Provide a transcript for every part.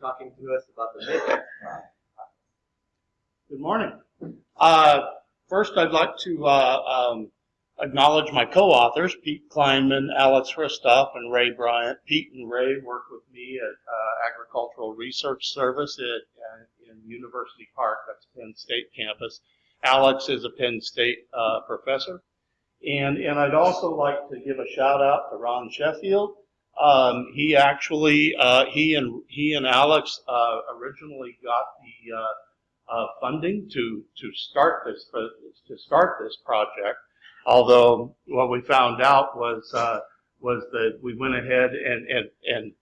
talking to us about the mission. Good morning. Uh, First, I'd like to uh, um, acknowledge my co-authors, Pete Kleinman, Alex Hristov, and Ray Bryant. Pete and Ray work with me at uh, Agricultural Research Service at, uh, in University Park, that's Penn State campus. Alex is a Penn State uh, professor. And, and I'd also like to give a shout out to Ron Sheffield. Um, he actually, uh, he and he and Alex uh, originally got the uh, uh, funding to to start this to start this project. Although what we found out was uh, was that we went ahead and and and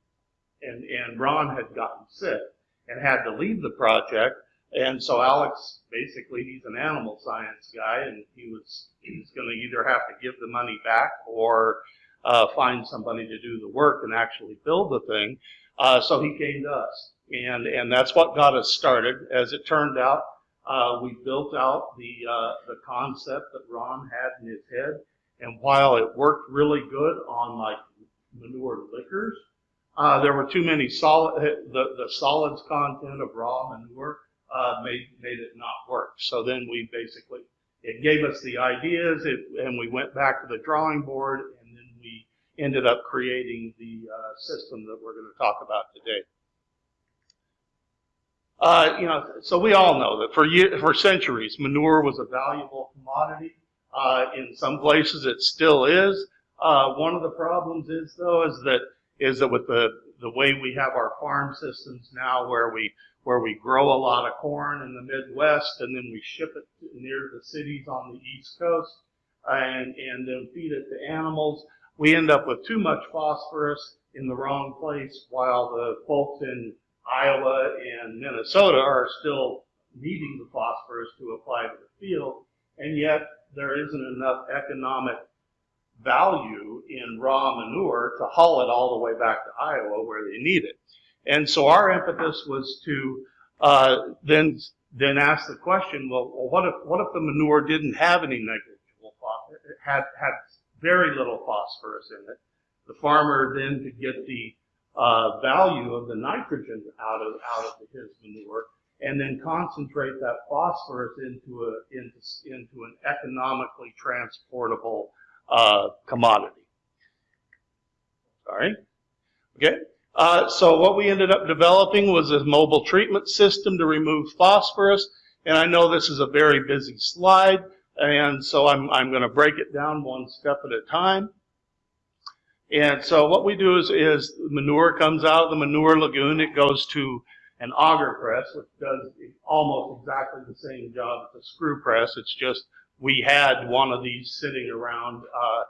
and and Ron had gotten sick and had to leave the project. And so Alex, basically, he's an animal science guy, and he was he was going to either have to give the money back or uh, find somebody to do the work and actually build the thing. Uh, so he came to us and and that's what got us started. As it turned out, uh, we built out the uh, the concept that Ron had in his head, and while it worked really good on like manure liquors, uh, there were too many solid the the solids content of raw manure uh, made made it not work. So then we basically it gave us the ideas, it, and we went back to the drawing board, ended up creating the uh, system that we're going to talk about today. Uh, you know, so we all know that for year, for centuries, manure was a valuable commodity. Uh, in some places, it still is. Uh, one of the problems is, though, is that is that with the the way we have our farm systems now, where we where we grow a lot of corn in the Midwest and then we ship it near the cities on the East Coast and and then feed it to animals, we end up with too much phosphorus in the wrong place, while the folks in Iowa and Minnesota are still needing the phosphorus to apply to the field, and yet there isn't enough economic value in raw manure to haul it all the way back to Iowa where they need it. And so our impetus was to uh, then then ask the question, well, what if what if the manure didn't have any negligible phosphorus? Had had very little phosphorus in it. The farmer then could get the uh, value of the nitrogen out of out of his manure, and then concentrate that phosphorus into a into into an economically transportable uh, commodity. Sorry. Okay. Uh, so what we ended up developing was a mobile treatment system to remove phosphorus. And I know this is a very busy slide, and so I'm, I'm going to break it down one step at a time. And so what we do is, is manure comes out of the manure lagoon. It goes to an auger press, which does almost exactly the same job as a screw press. It's just we had one of these sitting around uh,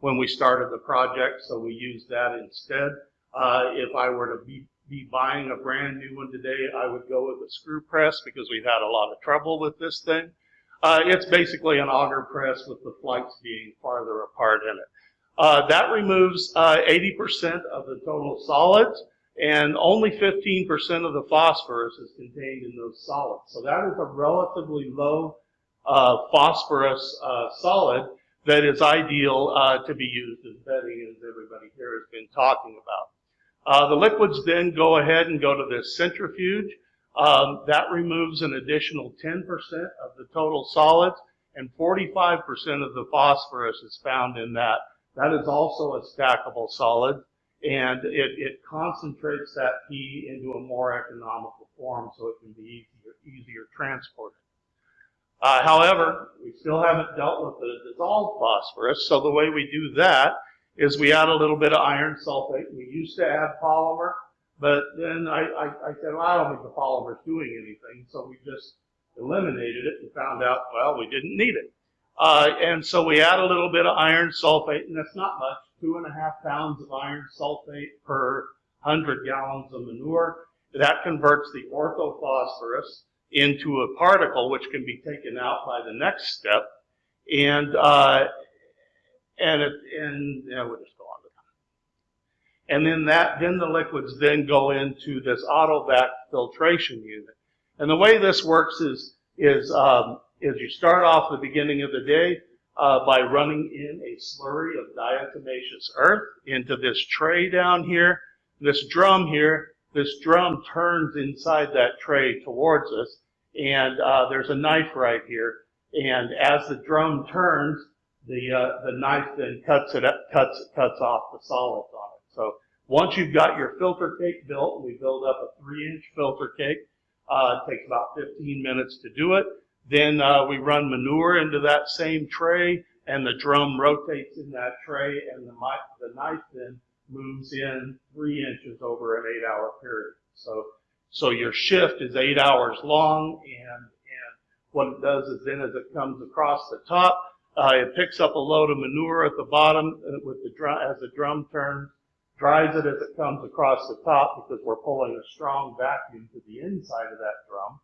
when we started the project, so we used that instead. Uh, if I were to be, be buying a brand new one today, I would go with a screw press because we've had a lot of trouble with this thing. Uh, it's basically an auger press with the flights being farther apart in it. Uh, that removes 80% uh, of the total solids, and only 15% of the phosphorus is contained in those solids. So that is a relatively low uh, phosphorus uh, solid that is ideal uh, to be used as bedding, as everybody here has been talking about. Uh, the liquids then go ahead and go to this centrifuge. Um, that removes an additional 10% of the total solids, and 45% of the phosphorus is found in that that is also a stackable solid, and it, it concentrates that P into a more economical form so it can be easier, easier transported. Uh, however, we still haven't dealt with the dissolved phosphorus, so the way we do that is we add a little bit of iron sulfate. We used to add polymer, but then I, I, I said, well, I don't think the polymer's doing anything, so we just eliminated it and found out, well, we didn't need it. Uh, and so we add a little bit of iron sulfate, and that's not much, two and a half pounds of iron sulfate per 100 gallons of manure. That converts the orthophosphorus into a particle which can be taken out by the next step. And, uh, and, it, and yeah, we'll just go on to that. And then that, then the liquids then go into this autovac filtration unit. And the way this works is, is um, is you start off the beginning of the day uh, by running in a slurry of diatomaceous earth into this tray down here, this drum here. this drum turns inside that tray towards us, and uh, there's a knife right here. And as the drum turns, the uh, the knife then cuts it up, cuts cuts off the solids on. So once you've got your filter cake built, we build up a three-inch filter cake. Uh, it takes about 15 minutes to do it. Then uh, we run manure into that same tray, and the drum rotates in that tray, and the, the knife then moves in three inches over an eight-hour period. So, so your shift is eight hours long, and and what it does is then as it comes across the top, uh, it picks up a load of manure at the bottom uh, with the drum as the drum turns, dries it as it comes across the top because we're pulling a strong vacuum to the inside of that drum.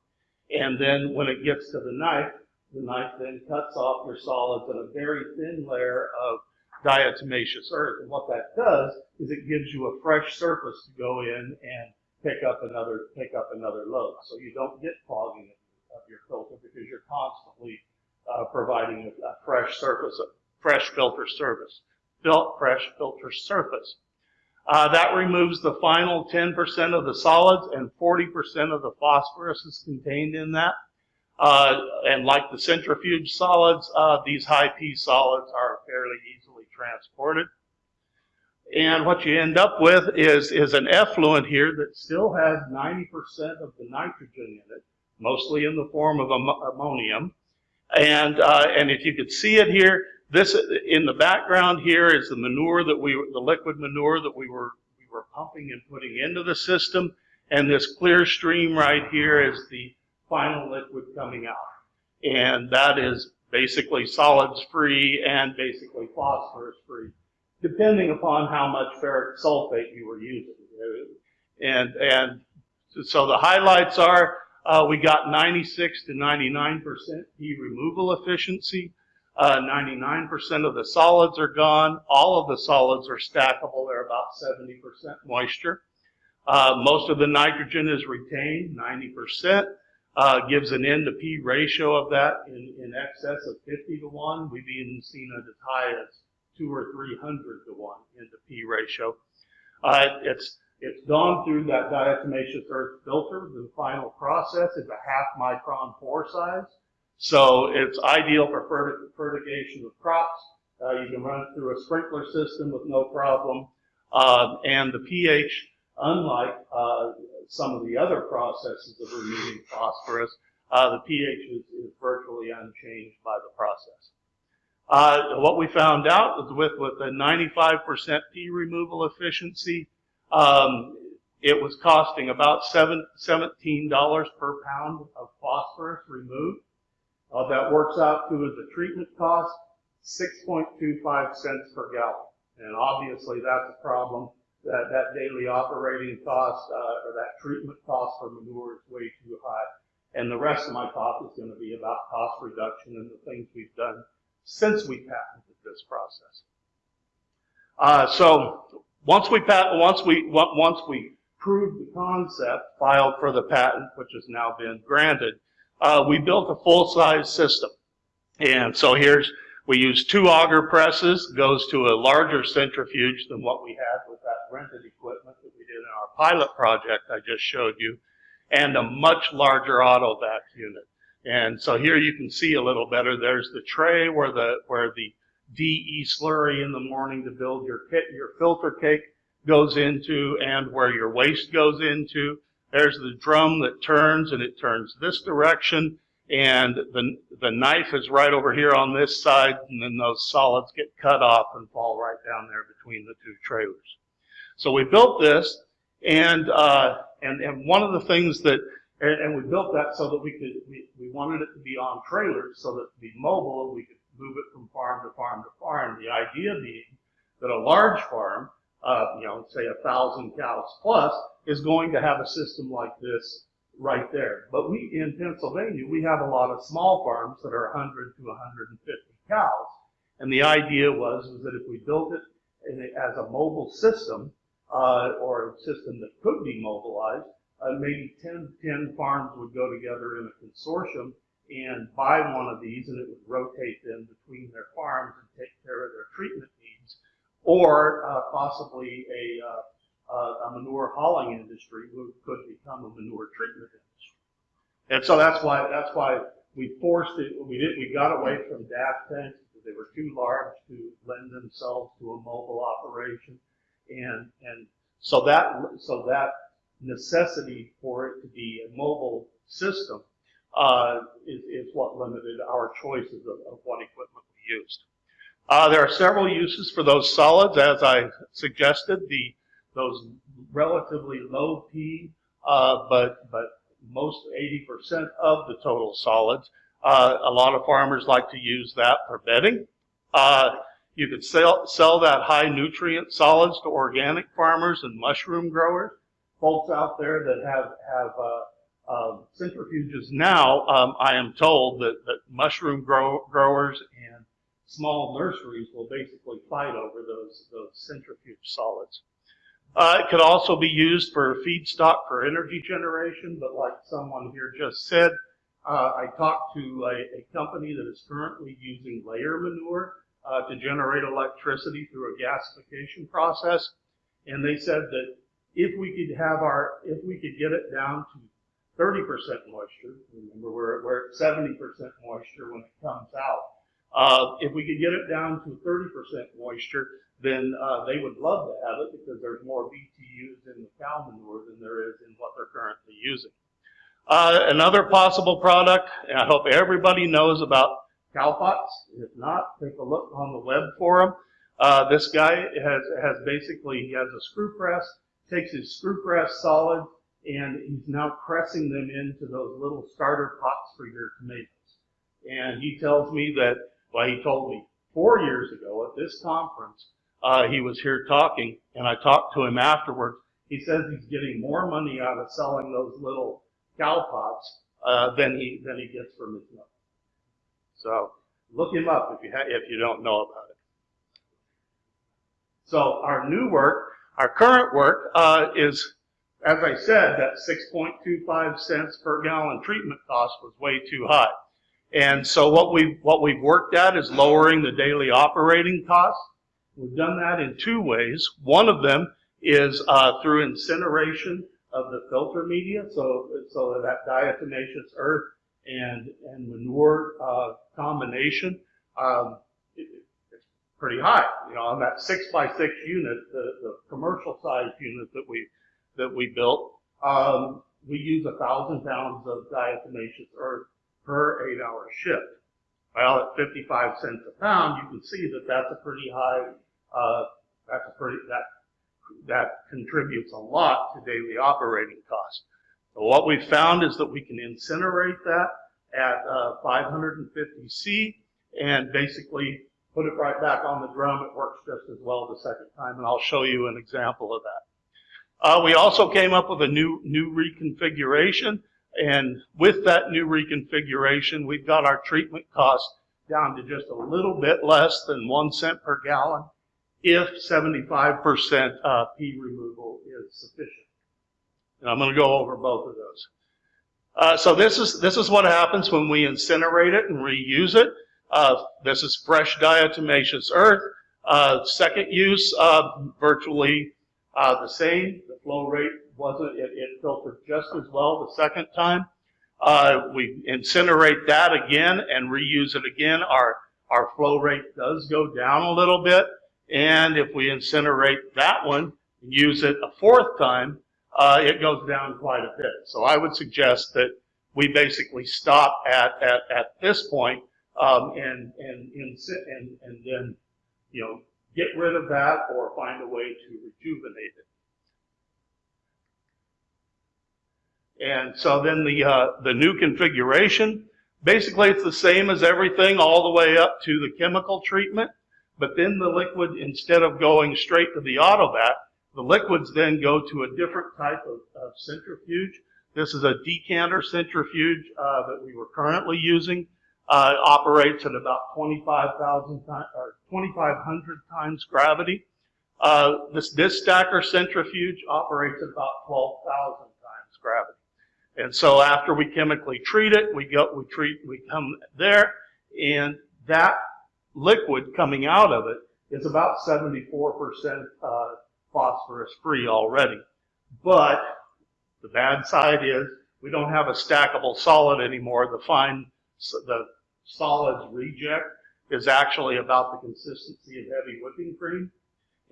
And then when it gets to the knife, the knife then cuts off your solids in a very thin layer of diatomaceous earth. And what that does is it gives you a fresh surface to go in and pick up another pick up another load. So you don't get clogging of your filter because you're constantly uh, providing a, a fresh surface, a fresh filter surface, fil- fresh filter surface. Uh, that removes the final 10% of the solids and 40% of the phosphorus is contained in that. Uh, and like the centrifuge solids, uh, these high P solids are fairly easily transported. And what you end up with is, is an effluent here that still has 90% of the nitrogen in it, mostly in the form of am- ammonium. And, uh, and if you could see it here, this in the background here is the manure that we, the liquid manure that we were, we were pumping and putting into the system. And this clear stream right here is the final liquid coming out. And that is basically solids free and basically phosphorus free, depending upon how much ferric sulfate you were using. And, and so the highlights are uh, we got 96 to 99% P removal efficiency. Uh, 99% of the solids are gone. All of the solids are stackable. They're about 70% moisture. Uh, most of the nitrogen is retained, 90%. Uh, gives an N to P ratio of that in, in excess of 50 to 1. We've even seen it as high as 2 or 300 to 1 N to P ratio. Uh, it's it's gone through that diatomaceous earth filter. The final process is a half micron pore size. So it's ideal for fertigation of crops. Uh, you can run it through a sprinkler system with no problem. Uh, and the pH, unlike uh, some of the other processes of removing phosphorus, uh, the pH is, is virtually unchanged by the process. Uh, what we found out was with, with a 95% P removal efficiency, um, it was costing about seven, $17 per pound of phosphorus removed. Uh, that works out to the treatment cost, 6.25 cents per gallon. And obviously that's a problem. That, that daily operating cost, uh, or that treatment cost for manure is way too high. And the rest of my talk is going to be about cost reduction and the things we've done since we patented this process. Uh, so once we pat, once we once we proved the concept, filed for the patent, which has now been granted, uh, we built a full-size system. And so here's we use two auger presses, goes to a larger centrifuge than what we had with that rented equipment that we did in our pilot project I just showed you, and a much larger autovac unit. And so here you can see a little better. There's the tray where the where the DE slurry in the morning to build your kit, your filter cake goes into, and where your waste goes into. There's the drum that turns, and it turns this direction, and the the knife is right over here on this side, and then those solids get cut off and fall right down there between the two trailers. So we built this, and uh, and and one of the things that and, and we built that so that we could, we, we wanted it to be on trailers so that be mobile we could move it from farm to farm to farm. The idea being that a large farm, uh, you know, say a thousand cows plus, is going to have a system like this right there. But we, in Pennsylvania, we have a lot of small farms that are 100 to 150 cows. And the idea was, was that if we built it as a mobile system, uh, or a system that could be mobilized, uh, maybe 10, 10 farms would go together in a consortium and buy one of these and it would rotate them between their farms and take care of their treatment needs. Or uh, possibly a, uh, a manure hauling industry would, could become a manure treatment industry. And so that's why, that's why we forced it, we did, we got away from DAF tanks because they were too large to lend themselves to a mobile operation. And, and so that, so that necessity for it to be a mobile system, uh, is, is what limited our choices of, of what equipment we used. Uh, there are several uses for those solids, as I suggested. The those relatively low P, uh, but but most 80% of the total solids. Uh, a lot of farmers like to use that for bedding. Uh, you could sell sell that high nutrient solids to organic farmers and mushroom growers. Folks out there that have have uh, uh, centrifuges now, um, I am told that, that mushroom grow, growers and small nurseries will basically fight over those, those centrifuge solids. Uh, it could also be used for feedstock for energy generation, but like someone here just said, uh, I talked to a, a, company that is currently using layer manure uh, to generate electricity through a gasification process, and they said that if we could have our, if we could get it down to 30% moisture, remember we're, we're at 70% moisture when it comes out, uh, if we could get it down to 30% moisture, then uh, they would love to have it because there's more BTUs in the cow manure than there is in what they're currently using. Uh, another possible product, and I hope everybody knows about cowpots. If not, take a look on the web for them. Uh, this guy has, has basically, he has a screw press, takes his screw press solid, and he's now pressing them into those little starter pots for your tomatoes. And he tells me that well, he told me four years ago at this conference, uh, he was here talking, and I talked to him afterwards. He says he's getting more money out of selling those little cow pots uh, than he than he gets from his milk. So look him up if you if you don't know about it. So our new work, our current work, uh, is, as I said, that 6.25 cents per gallon treatment cost was way too high. And so what we've, what we've worked at is lowering the daily operating costs. We've done that in two ways. One of them is uh, through incineration of the filter media, so, so that diatomaceous earth and, and manure uh, combination, um, it, it's pretty high. You know, on that six by six unit, the, the commercial size unit that we, that we built, um, we use a thousand pounds of diatomaceous earth per eight hour shift. Well, at 55 cents a pound, you can see that that's a pretty high, uh, that's a pretty, that, that contributes a lot to daily operating costs. So what we've found is that we can incinerate that at uh, 550 C and basically put it right back on the drum. It works just as well the second time, and I'll show you an example of that. Uh, we also came up with a new new reconfiguration and with that new reconfiguration, we've got our treatment cost down to just a little bit less than one cent per gallon if 75% uh, P removal is sufficient. And I'm going to go over both of those. Uh, so this is this is what happens when we incinerate it and reuse it. Uh, this is fresh diatomaceous earth. Uh, second use, uh, virtually uh, the same. The flow rate wasn't, it, it filtered just as well the second time. Uh, we incinerate that again and reuse it again. Our, our flow rate does go down a little bit. And if we incinerate that one and use it a fourth time, uh, it goes down quite a bit. So I would suggest that we basically stop at, at, at this point, um, and, and, and, and then, you know, get rid of that or find a way to rejuvenate it. And so then the, uh, the new configuration, basically it's the same as everything all the way up to the chemical treatment, but then the liquid, instead of going straight to the autovac, the liquids then go to a different type of, of centrifuge. This is a decanter centrifuge uh, that we were currently using. Uh, operates at about 25,000 times or 2,500 times gravity. Uh, this, this stacker centrifuge operates at about 12,000 times gravity. And so after we chemically treat it, we go, we treat, we come there, and that liquid coming out of it is about 74% uh, phosphorus-free already. But the bad side is we don't have a stackable solid anymore. The fine, the solids reject is actually about the consistency of heavy whipping cream.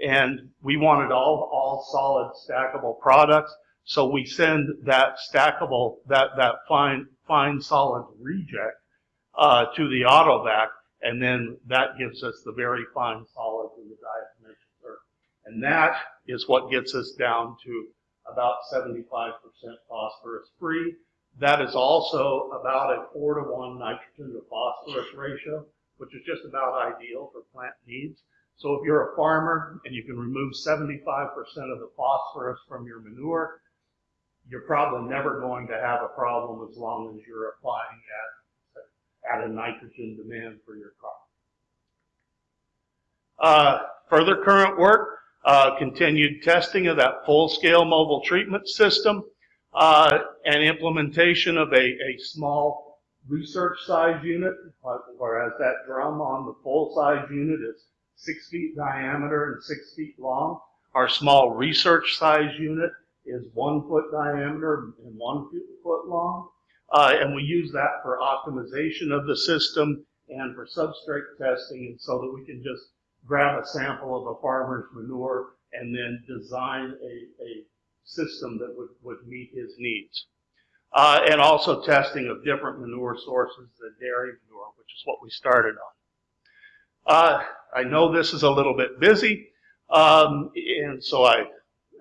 And we wanted all, all solid stackable products. So we send that stackable, that, that fine, fine solid reject, uh, to the autovac. And then that gives us the very fine solids in the diatomaceous earth. And that is what gets us down to about 75% phosphorus free. That is also about a four to one nitrogen to phosphorus ratio, which is just about ideal for plant needs. So if you're a farmer and you can remove 75% of the phosphorus from your manure, you're probably never going to have a problem as long as you're applying at, at a nitrogen demand for your crop. Uh, further current work, uh, continued testing of that full-scale mobile treatment system, uh, and implementation of a, a small research size unit, whereas that drum on the full-size unit is six feet diameter and six feet long. Our small research size unit is one foot diameter and one foot long. Uh, and we use that for optimization of the system and for substrate testing and so that we can just grab a sample of a farmer's manure and then design a, a system that would, would meet his needs. Uh, and also testing of different manure sources than dairy manure, which is what we started on. Uh, I know this is a little bit busy, um, and so I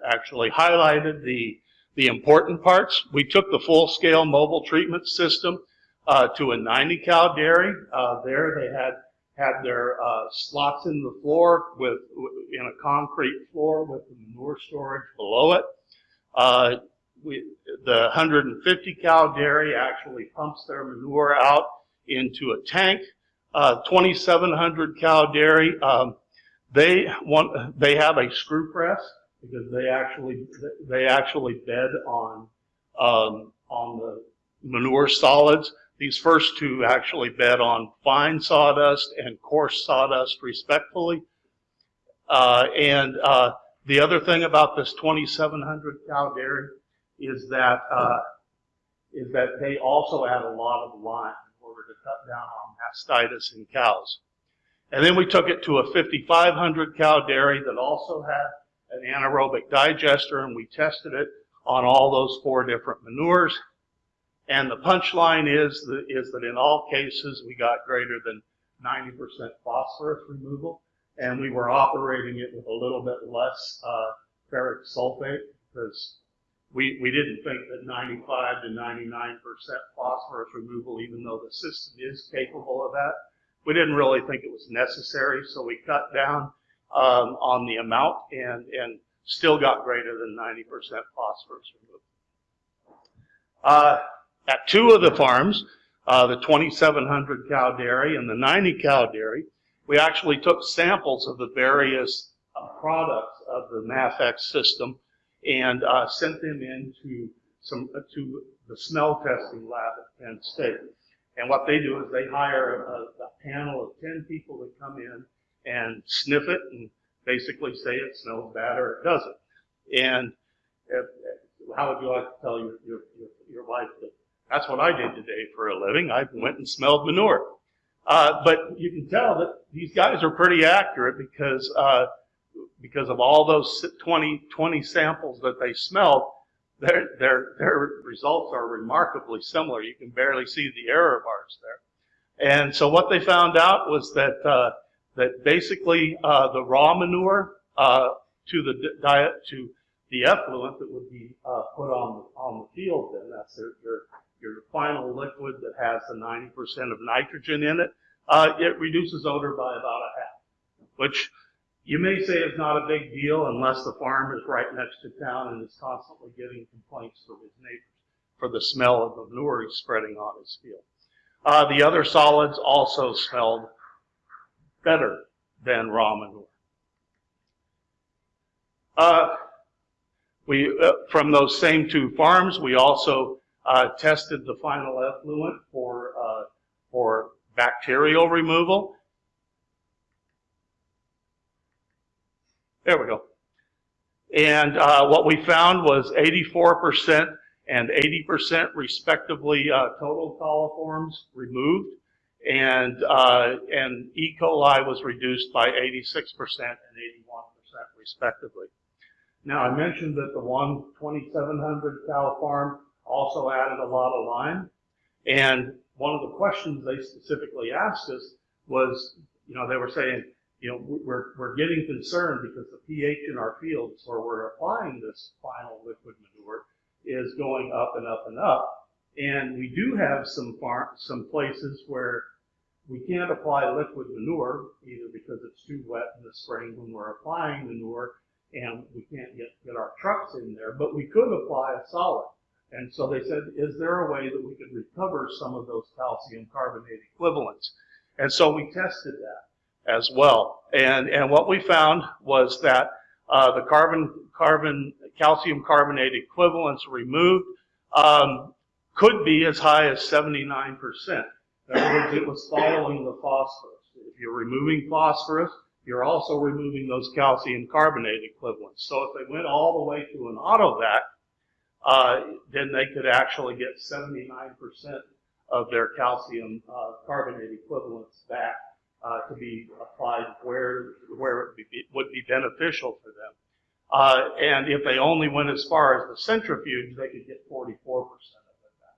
actually highlighted the, the important parts. We took the full-scale mobile treatment system uh, to a 90 cow dairy. Uh, there they had had their uh, slots in the floor with in a concrete floor with the manure storage below it. Uh, we, the 150 cow dairy actually pumps their manure out into a tank. Uh, 2,700 cow dairy, um, they want they have a screw press because they actually they actually bed on um, on the manure solids. These first two actually bed on fine sawdust and coarse sawdust respectfully. Uh, and uh, the other thing about this 2,700 cow dairy is that uh, is that they also add a lot of lime in order to cut down on mastitis in cows. And then we took it to a 5,500 cow dairy that also had an anaerobic digester, and we tested it on all those four different manures. And the punchline is that, is that in all cases we got greater than 90% phosphorus removal, and we were operating it with a little bit less uh, ferric sulfate because we, we didn't think that 95 to 99% phosphorus removal, even though the system is capable of that, we didn't really think it was necessary, so we cut down um, on the amount and, and still got greater than 90% phosphorus removal. Uh, at two of the farms, uh, the 2,700 cow dairy and the 90 cow dairy, we actually took samples of the various uh, products of the MAPHEX system and uh, sent them into some uh, to the smell testing lab at Penn State. And what they do is they hire a, a panel of 10 people to come in and sniff it and basically say it smells bad or it doesn't. And if, how would you like to tell your, your, your, wife that that's what I did today for a living? I went and smelled manure. Uh, but you can tell that these guys are pretty accurate because uh, because of all those 20, 20 samples that they smelled, their, their, their results are remarkably similar. You can barely see the error bars there. And so what they found out was that uh, that basically uh, the raw manure uh, to the diet to the effluent that would be uh, put on on the field, then that's your your final liquid that has the 90% of nitrogen in it, uh, it reduces odor by about a half, which you may say is not a big deal unless the farm is right next to town and is constantly getting complaints from his neighbors for the smell of the manure he's spreading on his field. Uh, the other solids also smelled better than raw manure. Uh, we, uh, from those same two farms, we also uh, tested the final effluent for, uh, for bacterial removal. There we go. And uh, what we found was 84% and 80% respectively uh, total coliforms removed. And, uh, and E. coli was reduced by 86% and 81% respectively. Now, I mentioned that the one 2700 cow farm also added a lot of lime. And one of the questions they specifically asked us was, you know, they were saying, you know, we're, we're getting concerned because the pH in our fields where we're applying this final liquid manure is going up and up and up. And we do have some farm, some places where we can't apply liquid manure either because it's too wet in the spring when we're applying manure and we can't get, get our trucks in there, but we could apply a solid. And so they said, is there a way that we could recover some of those calcium carbonate equivalents? And so we tested that as well. And, and what we found was that uh, the carbon, carbon, calcium carbonate equivalents removed um, could be as high as 79%. It was following the phosphorus. If you're removing phosphorus, you're also removing those calcium carbonate equivalents. So if they went all the way to an autovac, uh, then they could actually get 79% of their calcium uh, carbonate equivalents back uh, to be applied where where it would be, beneficial for them. Uh, and if they only went as far as the centrifuge, they could get 44% of it back.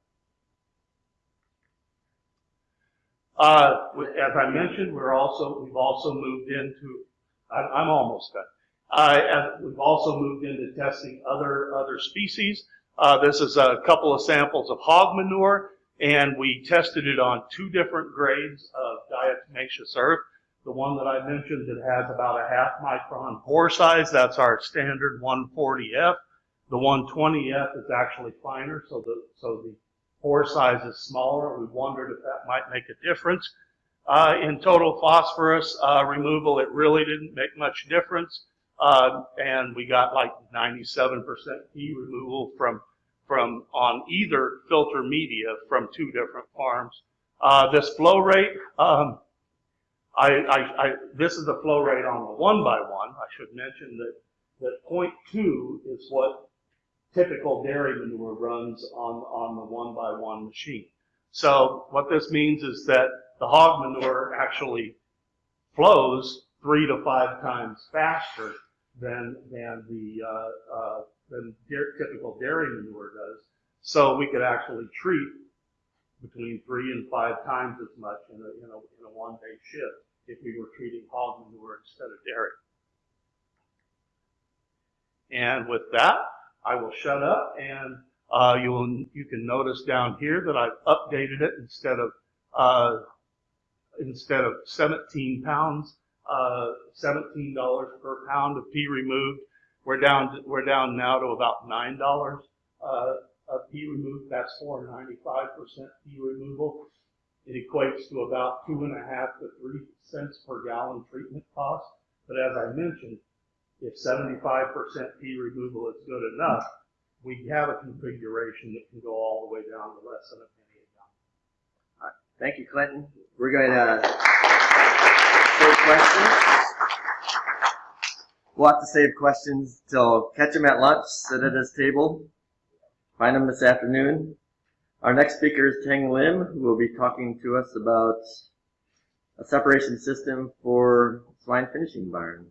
Uh, as I mentioned, we're also we've also moved into. I, I'm almost done. Uh, we've also moved into testing other other species. Uh, this is a couple of samples of hog manure, and we tested it on two different grades of diatomaceous earth. The one that I mentioned that has about a half micron pore size, that's our standard 140F. The 120F is actually finer, so the, so the pore size is smaller. We wondered if that might make a difference. Uh, in total phosphorus uh, removal, it really didn't make much difference. Uh, and we got like 97% P removal from, from on either filter media from two different farms. Uh, this flow rate, um, I, I, I, this is the flow rate on the one by one. I should mention that, that point two is what typical dairy manure runs on, on the one by one machine. So what this means is that the hog manure actually flows three to five times faster than than the uh, uh, than typical dairy manure does. So we could actually treat between three and five times as much in a, in a, in a one day shift if we were treating hog manure instead of dairy. And with that, I will shut up and uh, you will you can notice down here that I've updated it instead of uh, instead of 17 pounds, uh, $17 per pound of P removed. We're down to, we're down now to about nine dollars uh, of P removed. That's for 95% P removal. It equates to about two and a half to three cents per gallon treatment cost. But as I mentioned, if 75% P removal is good enough, we have a configuration that can go all the way down to less than a penny a gallon. Thank you, Clinton. We're going to take questions. We'll have to save questions till catch them at lunch, sit at his table, find them this afternoon. Our next speaker is Teng Lim, who will be talking to us about a separation system for swine finishing barns.